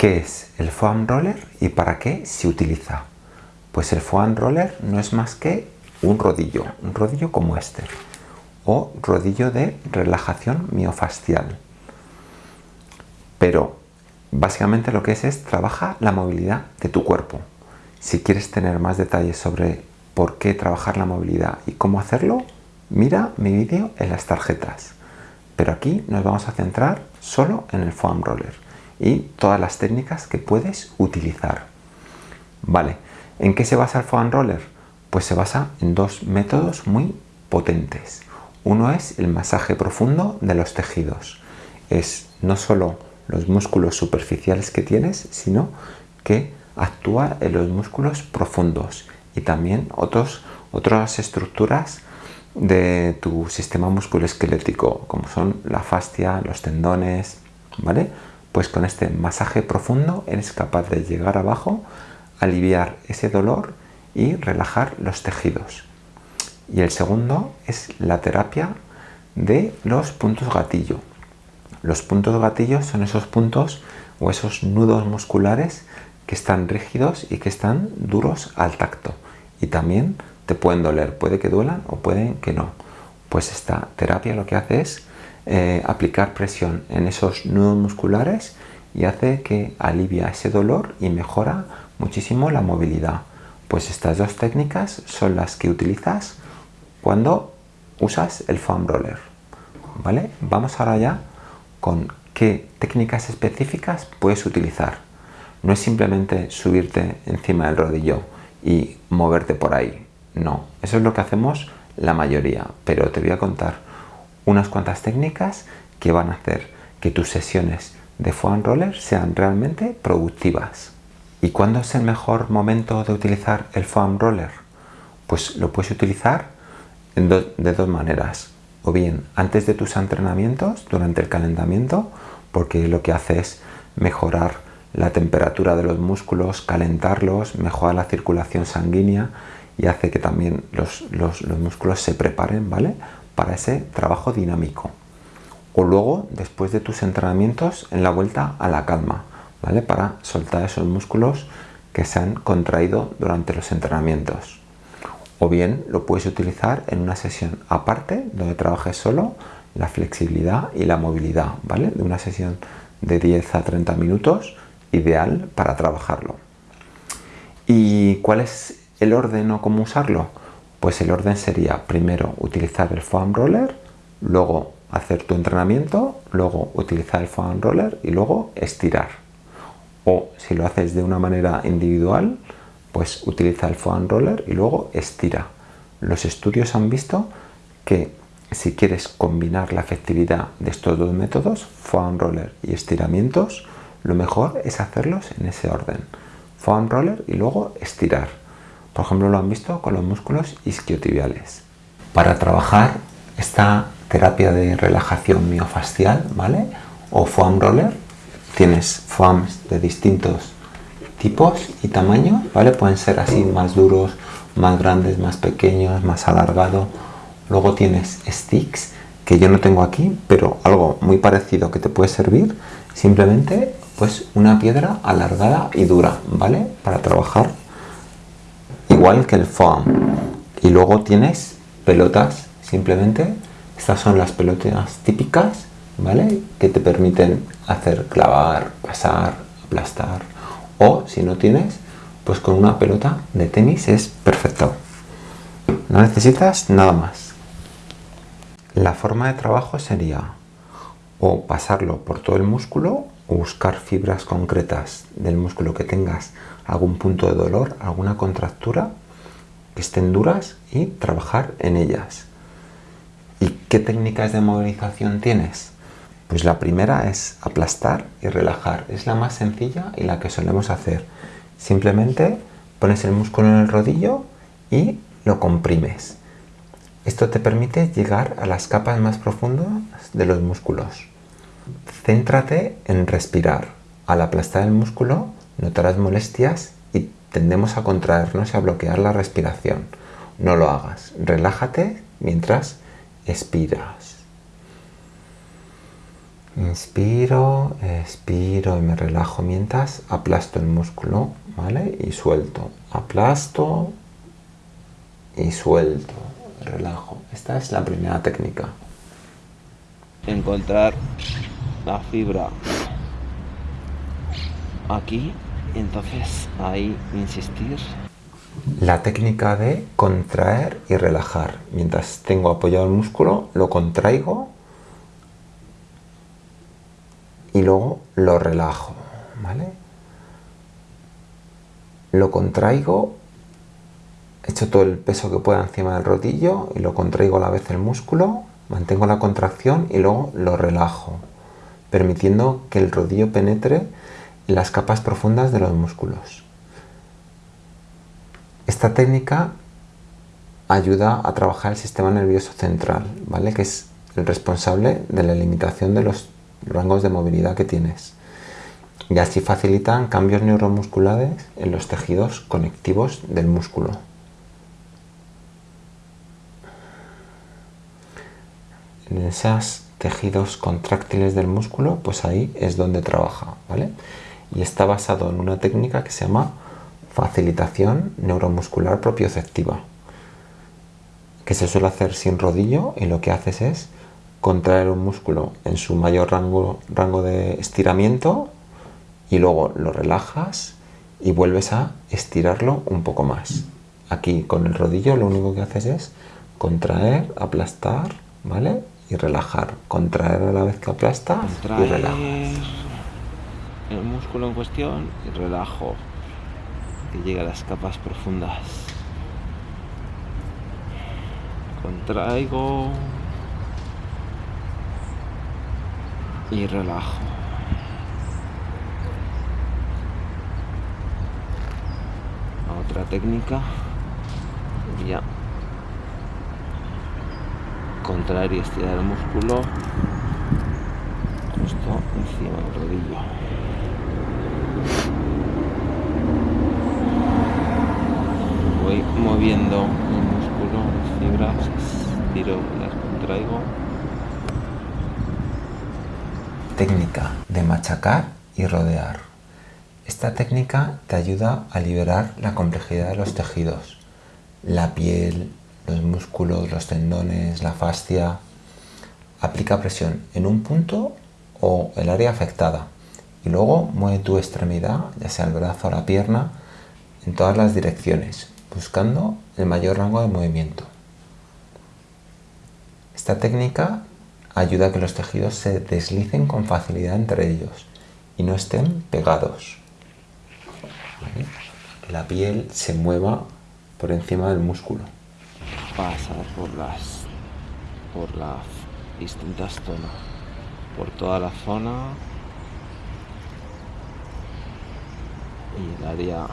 ¿Qué es el foam roller y para qué se utiliza? Pues el foam roller no es más que un rodillo, un rodillo como este, o rodillo de relajación miofascial. Pero básicamente lo que es es trabaja la movilidad de tu cuerpo. Si quieres tener más detalles sobre por qué trabajar la movilidad y cómo hacerlo, mira mi vídeo en las tarjetas. Pero aquí nos vamos a centrar solo en el foam roller y todas las técnicas que puedes utilizar. Vale, ¿en qué se basa el foam roller? Pues se basa en dos métodos muy potentes. Uno es el masaje profundo de los tejidos. Es no solo los músculos superficiales que tienes, sino que actúa en los músculos profundos y también otras estructuras de tu sistema musculoesquelético, como son la fascia, los tendones, ¿vale? Pues con este masaje profundo eres capaz de llegar abajo, aliviar ese dolor y relajar los tejidos. Y el segundo es la terapia de los puntos gatillo. Los puntos gatillo son esos puntos o esos nudos musculares que están rígidos y que están duros al tacto. Y también te pueden doler, puede que duelan o pueden que no. Pues esta terapia lo que hace es eh, aplicar presión en esos nudos musculares y hace que alivia ese dolor y mejora muchísimo la movilidad. Pues estas dos técnicas son las que utilizas cuando usas el foam roller. ¿Vale? Vamos ahora ya con qué técnicas específicas puedes utilizar. No es simplemente subirte encima del rodillo y moverte por ahí. No, eso es lo que hacemos la mayoría, pero te voy a contar unas cuantas técnicas que van a hacer que tus sesiones de foam roller sean realmente productivas. ¿Y cuándo es el mejor momento de utilizar el foam roller? Pues lo puedes utilizar de dos maneras. O bien antes de tus entrenamientos, durante el calentamiento, porque lo que hace es mejorar la temperatura de los músculos, calentarlos, mejora la circulación sanguínea y hace que también los, músculos se preparen ¿vale? Para ese trabajo dinámico. O luego, después de tus entrenamientos, en la vuelta a la calma, ¿vale? para soltar esos músculos que se han contraído durante los entrenamientos. O bien lo puedes utilizar en una sesión aparte, donde trabajes solo la flexibilidad y la movilidad, ¿vale? De una sesión de 10 a 30 minutos, ideal para trabajarlo. ¿Y cuál es el orden o cómo usarlo? Pues el orden sería primero utilizar el foam roller, luego hacer tu entrenamiento, luego utilizar el foam roller y luego estirar. O si lo haces de una manera individual, pues utiliza el foam roller y luego estira. Los estudios han visto que si quieres combinar la efectividad de estos dos métodos, foam roller y estiramientos, lo mejor es hacerlos en ese orden. Foam roller y luego estirar. Por ejemplo, lo han visto con los músculos isquiotibiales. Para trabajar esta terapia de relajación miofascial, ¿vale? O foam roller, tienes foams de distintos tipos y tamaños, ¿vale? Pueden ser así más duros, más grandes, más pequeños, más alargados. Luego tienes sticks, que yo no tengo aquí, pero algo muy parecido que te puede servir. Simplemente, pues una piedra alargada y dura, ¿vale? Para trabajar igual que el foam. Y luego tienes pelotas, simplemente estas son las pelotas típicas, ¿vale? Que te permiten hacer clavar, pasar, aplastar. O si no tienes, pues con una pelota de tenis es perfecto. No necesitas nada más. La forma de trabajo sería o pasarlo por todo el músculo o buscar fibras concretas del músculo que tengas algún punto de dolor, alguna contractura, que estén duras y trabajar en ellas. ¿Y qué técnicas de movilización tienes? Pues la primera es aplastar y relajar. Es la más sencilla y la que solemos hacer. Simplemente pones el músculo en el rodillo y lo comprimes. Esto te permite llegar a las capas más profundas de los músculos. Céntrate en respirar. Al aplastar el músculo notarás molestias y tendemos a contraernos y a bloquear la respiración. No lo hagas. Relájate mientras expiras. Inspiro, expiro y me relajo mientras aplasto el músculo, ¿vale? Y suelto. Aplasto y suelto. Relajo. Esta es la primera técnica. Encontrar la fibra aquí, entonces ahí insistir. La técnica de contraer y relajar. Mientras tengo apoyado el músculo, lo contraigo y luego lo relajo, ¿vale? Lo contraigo, echo todo el peso que pueda encima del rodillo y lo contraigo a la vez el músculo, mantengo la contracción y luego lo relajo, permitiendo que el rodillo penetre en las capas profundas de los músculos. Esta técnica ayuda a trabajar el sistema nervioso central, ¿vale? que es el responsable de la limitación de los rangos de movilidad que tienes. Y así facilitan cambios neuromusculares en los tejidos conectivos del músculo. En esos tejidos contráctiles del músculo, pues ahí es donde trabaja, ¿vale? Y está basado en una técnica que se llama facilitación neuromuscular propioceptiva, que se suele hacer sin rodillo y lo que haces es contraer un músculo en su mayor rango, rango de estiramiento y luego lo relajas y vuelves a estirarlo un poco más. Aquí con el rodillo lo único que haces es contraer, aplastar, ¿vale? Y relajar. Contraer a la vez que aplastas y relajas. El músculo en cuestión y relajo. Que llega a las capas profundas. Contraigo. y relajo. Otra técnica. Ya. Contraer y estirar el músculo justo encima del rodillo. Voy moviendo el músculo, las fibras, estiro, las contraigo técnica de machacar y rodear. Esta técnica te ayuda a liberar la complejidad de los tejidos, la piel, los músculos, los tendones, la fascia. Aplica presión en un punto o el área afectada y luego mueve tu extremidad, ya sea el brazo o la pierna, en todas las direcciones, buscando el mayor rango de movimiento. Esta técnica ayuda a que los tejidos se deslicen con facilidad entre ellos y no estén pegados. La piel se mueva por encima del músculo. Pasa por las por las distintas zonas, por toda la zona y el área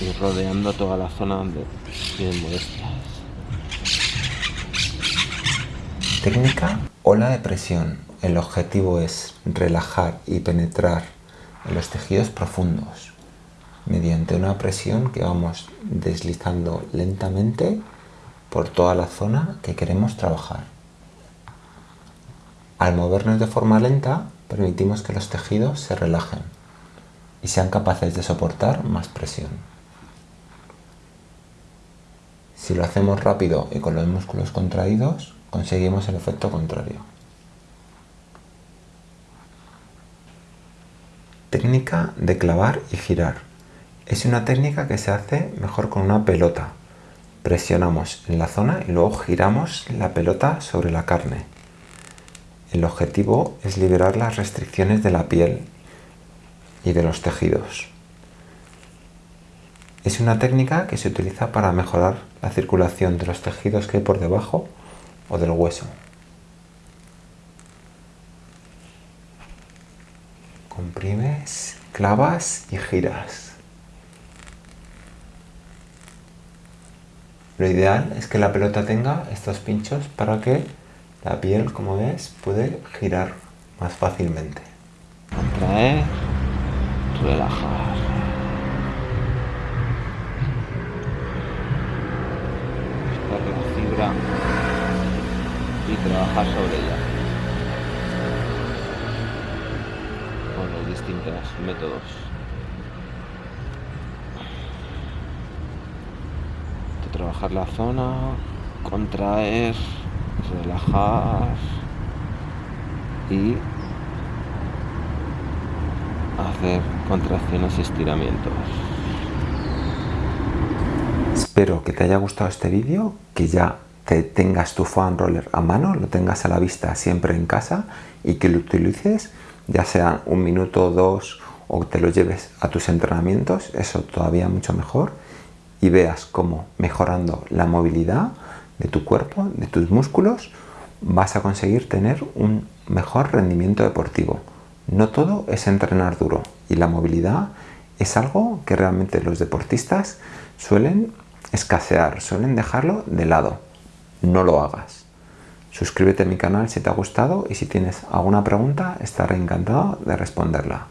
y rodeando toda la zona donde tienen molestias. Técnica ola de presión. El objetivo es relajar y penetrar en los tejidos profundos mediante una presión que vamos deslizando lentamente por toda la zona que queremos trabajar. Al movernos de forma lenta, permitimos que los tejidos se relajen y sean capaces de soportar más presión. Si lo hacemos rápido y con los músculos contraídos, conseguimos el efecto contrario. Técnica de clavar y girar. Es una técnica que se hace mejor con una pelota. Presionamos en la zona y luego giramos la pelota sobre la carne. El objetivo es liberar las restricciones de la piel y de los tejidos. Es una técnica que se utiliza para mejorar la circulación de los tejidos que hay por debajo o del hueso. Comprimes, clavas y giras. Lo ideal es que la pelota tenga estos pinchos para que la piel, como ves, puede girar más fácilmente. Contraer, relajar. la fibra y trabajar sobre ella con los distintos métodos. De trabajar la zona, contraer, relajar y hacer contracciones y estiramientos. Espero que te haya gustado este vídeo, que ya te tengas tu foam roller a mano, lo tengas a la vista siempre en casa y que lo utilices ya sea un minuto o dos o te lo lleves a tus entrenamientos, eso todavía mucho mejor y veas cómo mejorando la movilidad de tu cuerpo, de tus músculos, vas a conseguir tener un mejor rendimiento deportivo. No todo es entrenar duro y la movilidad es algo que realmente los deportistas suelen escasear, suelen dejarlo de lado. No lo hagas. Suscríbete a mi canal si te ha gustado y si tienes alguna pregunta estaré encantado de responderla.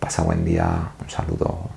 Pasa buen día, un saludo.